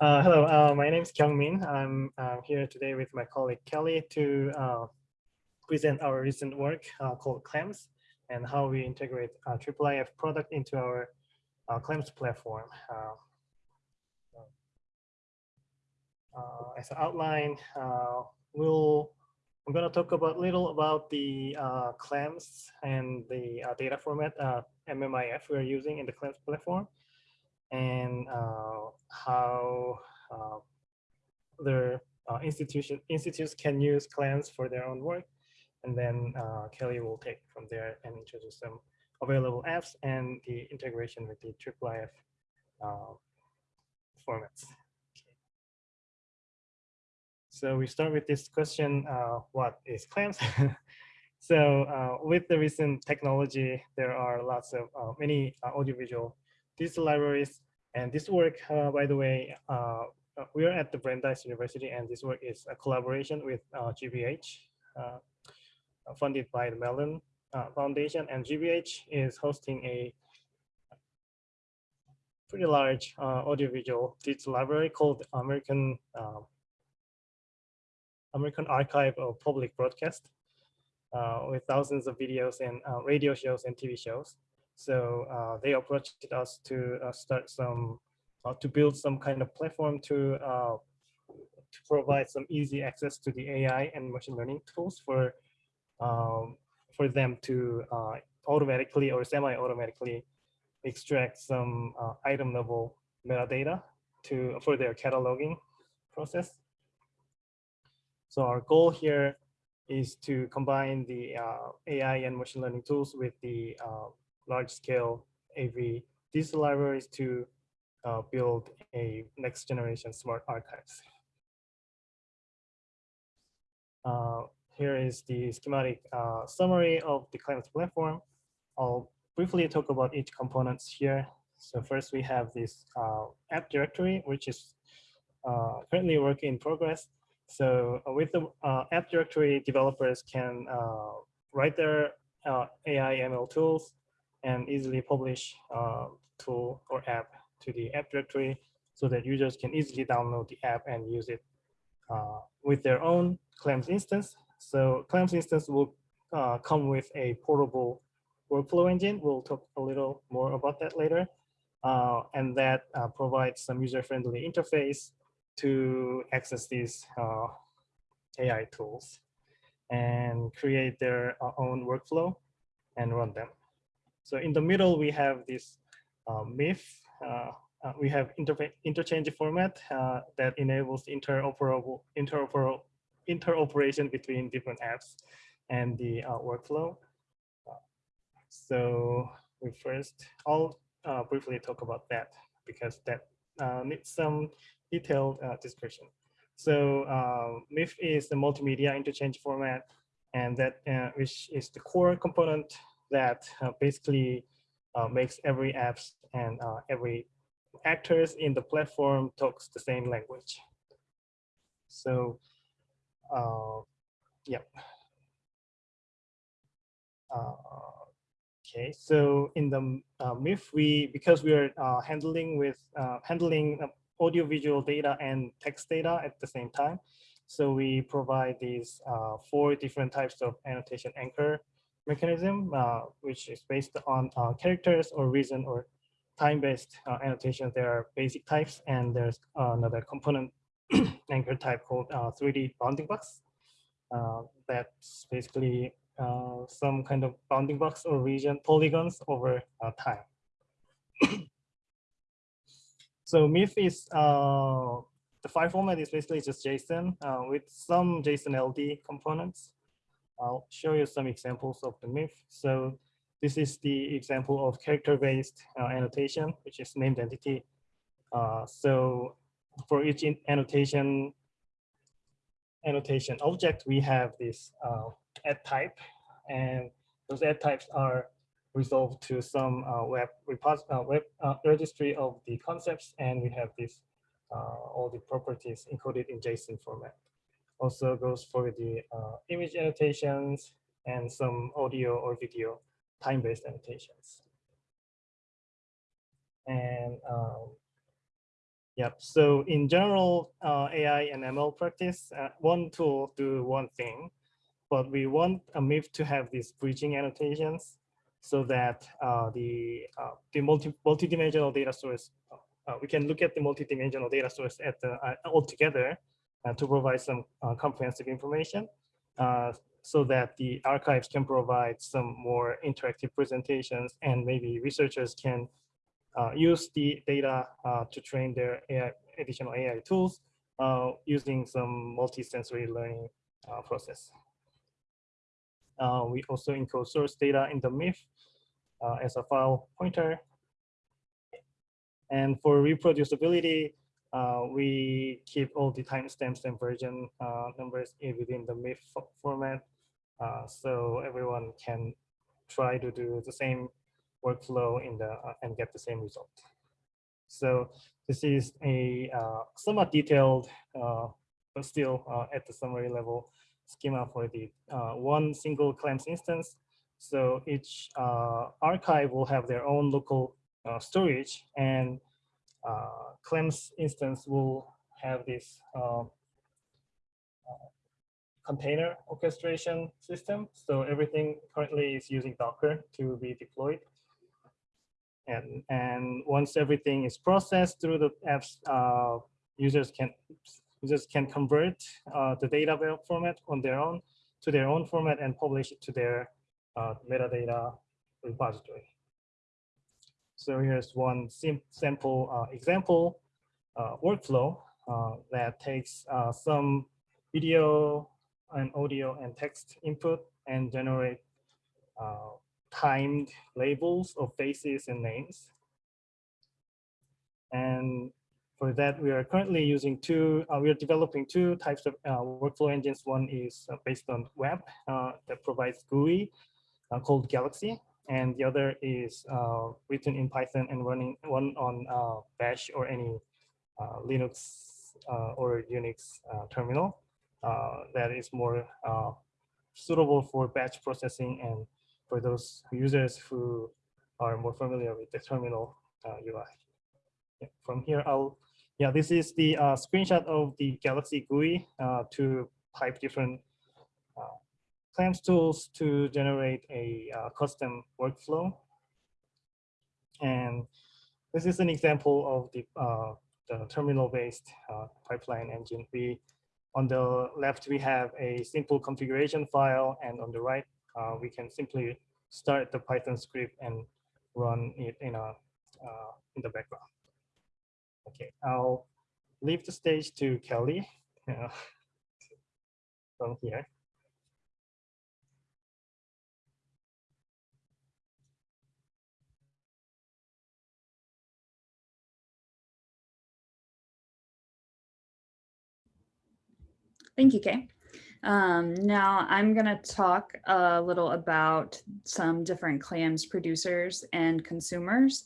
Uh, hello, uh, my name is Kyung Min. I'm uh, here today with my colleague Kelly to uh, present our recent work uh, called CLAMS and how we integrate uh, IIIF product into our uh, CLAMS platform. as an outline, we'll I'm going to talk about little about the CLAMS and the data format MMIF we're using in the CLAMS platform and uh, how uh, their uh, institution institutes can use CLAMS for their own work. And then Kelly will take from there and introduce some available apps and the integration with the IIIF formats. So we start with this question, uh, what is CLAMS? so uh, with the recent technology, there are lots of uh, many audiovisual digital libraries. And this work, uh, by the way, uh, uh, we are at the Brandeis University, and this work is a collaboration with GBH, funded by the Mellon Foundation. And GBH is hosting a pretty large audiovisual digital library called American American Archive of Public Broadcast uh, with thousands of videos and uh, radio shows and TV shows. So uh, they approached us to uh, start some, uh, to build some kind of platform to, uh, to provide some easy access to the AI and machine learning tools for, um, for them to uh, automatically or semi-automatically extract some uh, item level metadata to, for their cataloging process. So our goal here is to combine the AI and machine learning tools with the large scale AV digital libraries to uh, build a next generation smart archives. Uh, here is the schematic uh, summary of the CLAMS platform. I'll briefly talk about each components here. So first we have this uh, app directory, which is uh, currently work in progress. So uh, with the app directory, developers can write their AI ML tools and easily publish uh, tool or app to the app directory so that users can easily download the app and use it uh, with their own CLAMS instance. So CLAMS instance will uh, come with a portable workflow engine. We'll talk a little more about that later. Uh, and that uh, provides some user-friendly interface to access these uh, AI tools and create their own workflow and run them. So in the middle, we have this uh, MMIF. Uh, uh, we have inter interchange format uh, that enables interoperable, interoperable interoperation between different apps and the uh, workflow. Uh, so we first, I'll briefly talk about that because that needs some detailed description. So MMIF is the multimedia interchange format and that which is the core component that uh, basically uh, makes every apps and uh, every actors in the platform talks the same language. So, yeah. Okay, so in the uh, MMIF, we because we are uh, handling with uh, handling audio visual data and text data at the same time, so we provide these four different types of annotation anchor mechanism, uh, which is based on uh, characters or reason or time-based uh, annotations. There are basic types, and there's another component anchor type called 3D bounding box. that's basically some kind of bounding box or region polygons over time. So MMIF is uh, the file format is basically just JSON uh, with some JSON LD components. I'll show you some examples of the myth. So this is the example of character-based uh, annotation, which is named entity. Uh, so for each annotation annotation object, we have this uh, add type, and those add types are resolved to some uh, web, uh, web uh, registry of the concepts, and we have this all the properties encoded in JSON format also goes for the uh, image annotations and some audio or video time-based annotations. And um, Yep. So in general, uh, AI and ML practice, uh, one tool do one thing, but we want a MMIF to have these bridging annotations so that uh, the uh, the multi multi-dimensional data source, uh, we can look at the multi-dimensional data source at the uh, all together to provide some comprehensive information, so that the archives can provide some more interactive presentations, and maybe researchers can uh, use the data uh, to train their AI, additional AI tools uh, using some multi-sensory learning process. we also encode source data in the MMIF as a file pointer. And for reproducibility, uh, we keep all the timestamps and version uh, numbers within the MMIF format. Uh, so everyone can try to do the same workflow in the uh, and get the same result. So this is a uh, somewhat detailed, uh, but still at the summary level schema for the one single CLAMS instance. So each archive will have their own local storage and CLAMS instance will have this container orchestration system. So everything currently is using Docker to be deployed. And, and once everything is processed through the apps, uh, users can users can convert uh, the data format on their own to their own format and publish it to their uh, metadata repository. So here's one sim simple uh, example uh, workflow uh, that takes some video and audio and text input and generate timed labels of faces and names. And for that, we are currently using two, uh, we are developing two types of uh, workflow engines. One is uh, based on web that provides GUI called Galaxy. And the other is uh, written in Python and running one on Bash or any Linux or Unix terminal that is more suitable for batch processing and for those users who are more familiar with the terminal uh, UI. Yeah, from here, I'll, yeah, this is the uh, screenshot of the Galaxy GUI uh, to pipe different uh, CLAMS tools to generate a uh, custom workflow. And this is an example of the, uh, the terminal-based pipeline engine. We, on the left, we have a simple configuration file, and on the right, uh, we can simply start the Python script and run it in a uh, in the background. Okay, I'll leave the stage to Kelly uh, from here. Thank you, Kay. Um, now I'm going to talk a little about some different clams producers and consumers.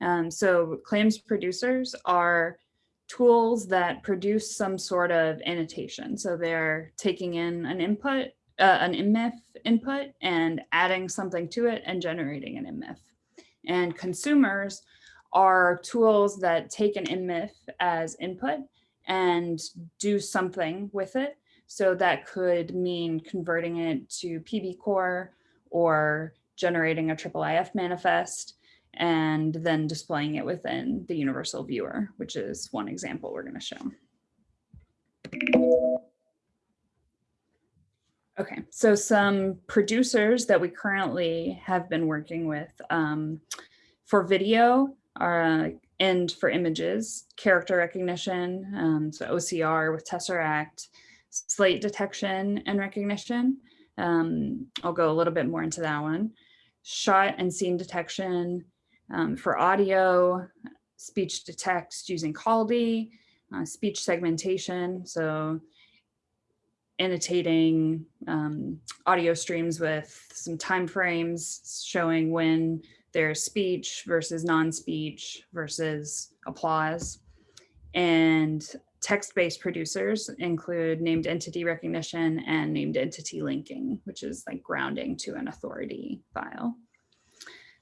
Um, so clams producers are tools that produce some sort of annotation. So they're taking in an input, uh, an MMIF input and adding something to it and generating an MMIF. And consumers are tools that take an MMIF as input and do something with it so that could mean converting it to PBCore or generating a IIIF manifest and then displaying it within the universal viewer, which is one example we're going to show. Okay, so some producers that we currently have been working with um, for video are, and for images, character recognition, um, so OCR with Tesseract, slate detection and recognition. Um, I'll go a little bit more into that one. Shot and scene detection um, for audio, speech to text using Kaldi, uh, speech segmentation. So annotating um, audio streams with some time frames showing when there's speech versus non-speech versus applause and text-based producers include named entity recognition and named entity linking, which is like grounding to an authority file.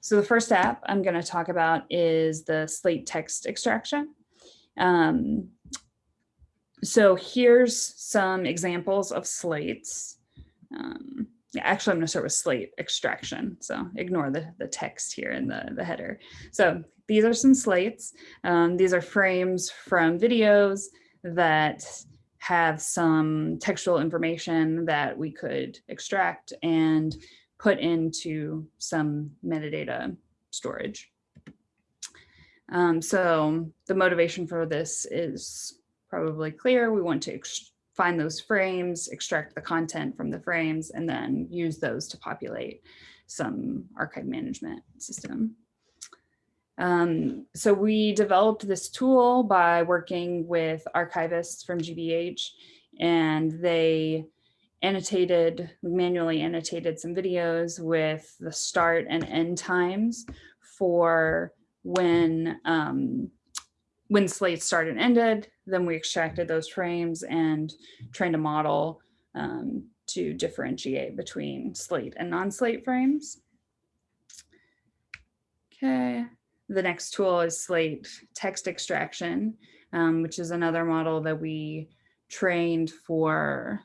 So the first app I'm going to talk about is the slate text extraction. Um, so here's some examples of slates. Um, actually, I'm going to start with slate extraction. So ignore the, the text here in the, the header. So these are some slates. Um, these are frames from videos that have some textual information that we could extract and put into some metadata storage. Um, so the motivation for this is probably clear. We want to find those frames, extract the content from the frames, and then use those to populate some archive management system. Um, so we developed this tool by working with archivists from GBH, and they annotated, manually annotated some videos with the start and end times for when um, when slates started and ended, then we extracted those frames and trained a model um, to differentiate between slate and non-slate frames. Okay, the next tool is slate text extraction, um, which is another model that we trained for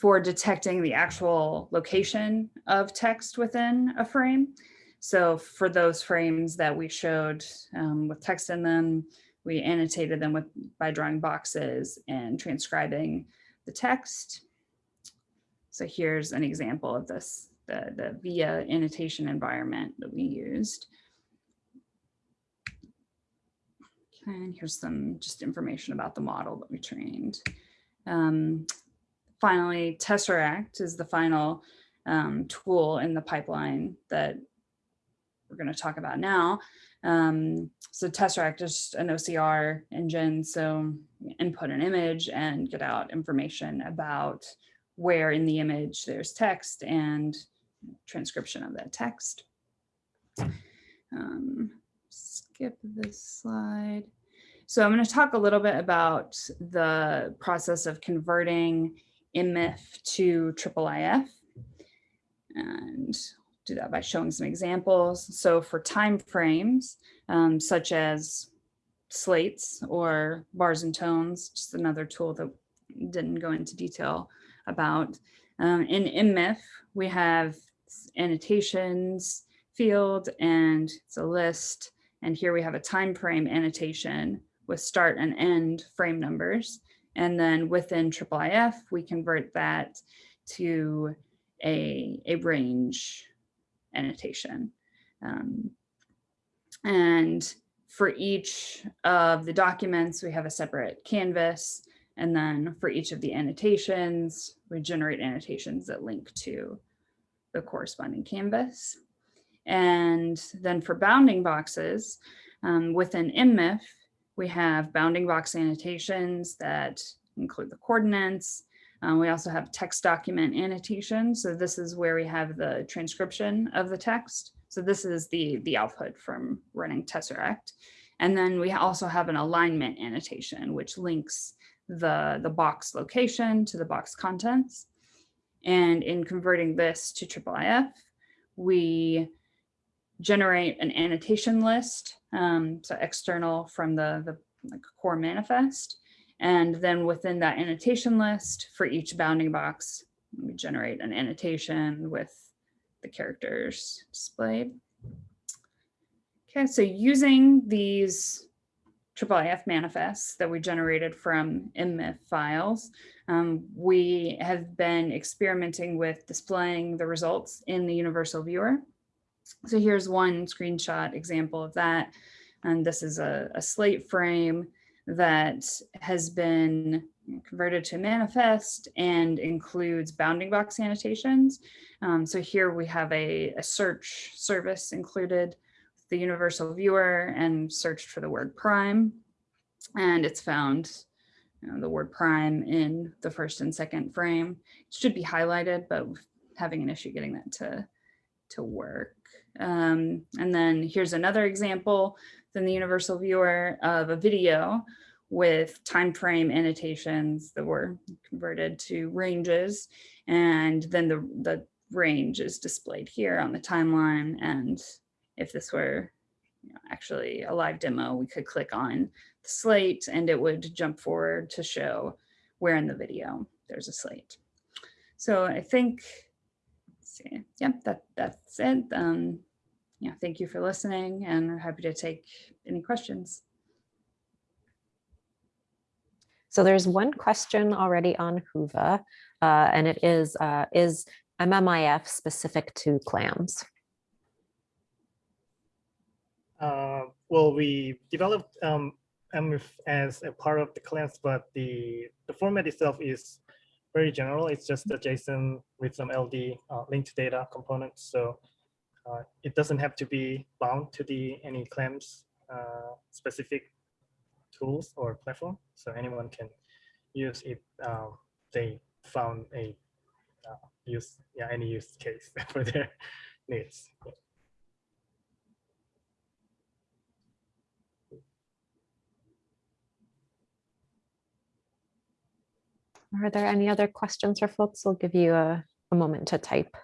for detecting the actual location of text within a frame. So for those frames that we showed um, with text in them, we annotated them with by drawing boxes and transcribing the text. So here's an example of this, the, the VIA annotation environment that we used. And here's some just information about the model that we trained. Um, finally, Tesseract is the final um, tool in the pipeline that we're going to talk about now. Um, so Tesseract is an OCR engine, so input an image and get out information about where in the image there's text and transcription of that text. Um, skip this slide. So I'm going to talk a little bit about the process of converting MMIF to IIIF. And do that by showing some examples. So for time frames, um, such as slates or bars and tones, just another tool that didn't go into detail about. Um, in MMIF, we have annotations field and it's a list. And here we have a time frame annotation with start and end frame numbers. And then within IIIF, we convert that to a, a range annotation. Um, and for each of the documents, we have a separate canvas. And then for each of the annotations, we generate annotations that link to the corresponding canvas. And then for bounding boxes, um, within MMIF, we have bounding box annotations that include the coordinates, um, we also have text document annotation. So this is where we have the transcription of the text. So this is the, the output from running Tesseract. And then we also have an alignment annotation, which links the, the box location to the box contents. And in converting this to IIIF, we generate an annotation list, um, so external from the, the like core manifest. And then within that annotation list for each bounding box, we generate an annotation with the characters displayed. Okay, so using these IIIF manifests that we generated from MMIF files, um, we have been experimenting with displaying the results in the universal viewer. So here's one screenshot example of that. And this is a, a slate frame that has been converted to manifest and includes bounding box annotations. Um, so here we have a, a, search service included, the universal viewer and searched for the word prime. And it's found you know, the word prime in the first and second frame. It should be highlighted, but having an issue getting that to, to work. Um, and then here's another example in the universal viewer of a video with time frame annotations that were converted to ranges. And then the, the range is displayed here on the timeline. And if this were you know, actually a live demo, we could click on the slate and it would jump forward to show where in the video there's a slate. So I think, let's see, yeah, that, that's it. Um, yeah, thank you for listening and we're happy to take any questions. So there's one question already on Whova, uh, and it is, uh, is MMIF specific to clams? Uh, well, we developed um, MMIF as a part of the clams, but the, the format itself is very general. It's just a JSON with some LD uh, linked data components. So uh, it doesn't have to be bound to the any clams uh, specific tools or platform. So anyone can use it. Um, they found a uh, use yeah any use case for their needs. Are there any other questions for folks? We'll give you a, a moment to type.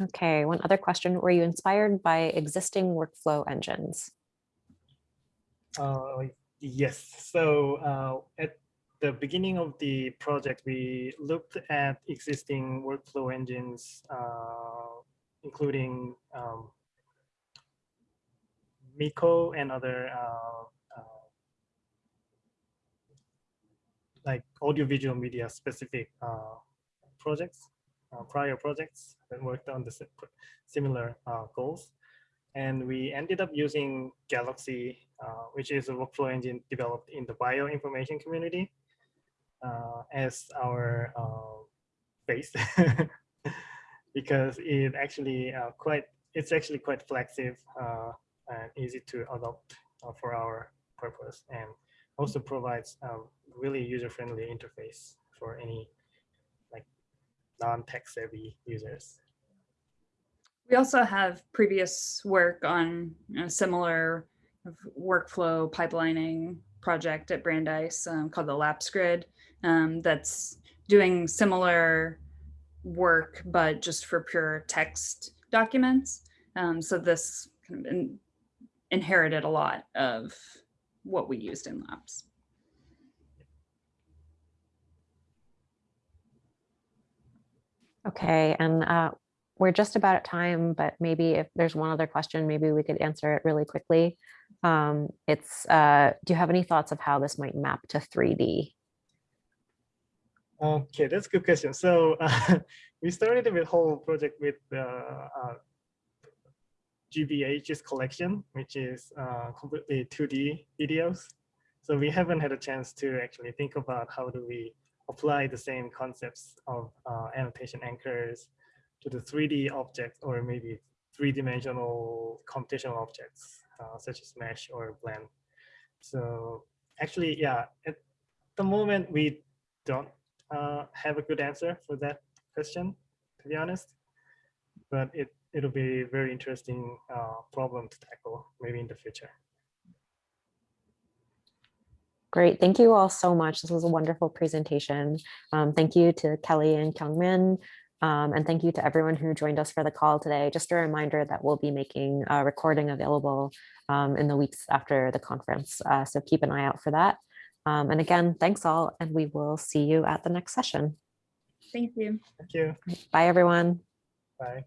Okay, one other question. Were you inspired by existing workflow engines? Uh, yes. So uh, at the beginning of the project, we looked at existing workflow engines, uh, including um, MICO and other uh, uh, like audiovisual media specific uh, projects uh, prior projects that worked on the similar uh, goals. And we ended up using Galaxy, uh, which is a workflow engine developed in the bioinformation community as our base because it actually quite, it's actually quite flexible and easy to adopt for our purpose and also provides a really user-friendly interface for any non-tech savvy users. We also have previous work on a similar workflow pipelining project at Brandeis um, called the LAPPS Grid um, that's doing similar work, but just for pure text documents. Um, so this kind of in, inherited a lot of what we used in Lapse. Okay, and uh, we're just about at time, but maybe if there's one other question, maybe we could answer it really quickly. Um, it's, uh, do you have any thoughts of how this might map to 3D? Okay, that's a good question. So uh, we started the whole project with the uh, GBH's collection, which is uh, completely 2D videos. So we haven't had a chance to actually think about how do we apply the same concepts of uh, annotation anchors to the 3D objects or maybe three-dimensional computational objects uh, such as mesh or blend. So actually, yeah, at the moment we don't uh, have a good answer for that question, to be honest. But it it'll be a very interesting uh, problem to tackle maybe in the future. Great. Thank you all so much. This was a wonderful presentation. Um, thank you to Kelly and Kyungmin. Um, and thank you to everyone who joined us for the call today. Just a reminder that we'll be making a recording available um, in the weeks after the conference. Uh, so keep an eye out for that. Um, and again, thanks all, and we will see you at the next session. Thank you. Thank you. Bye, everyone. Bye.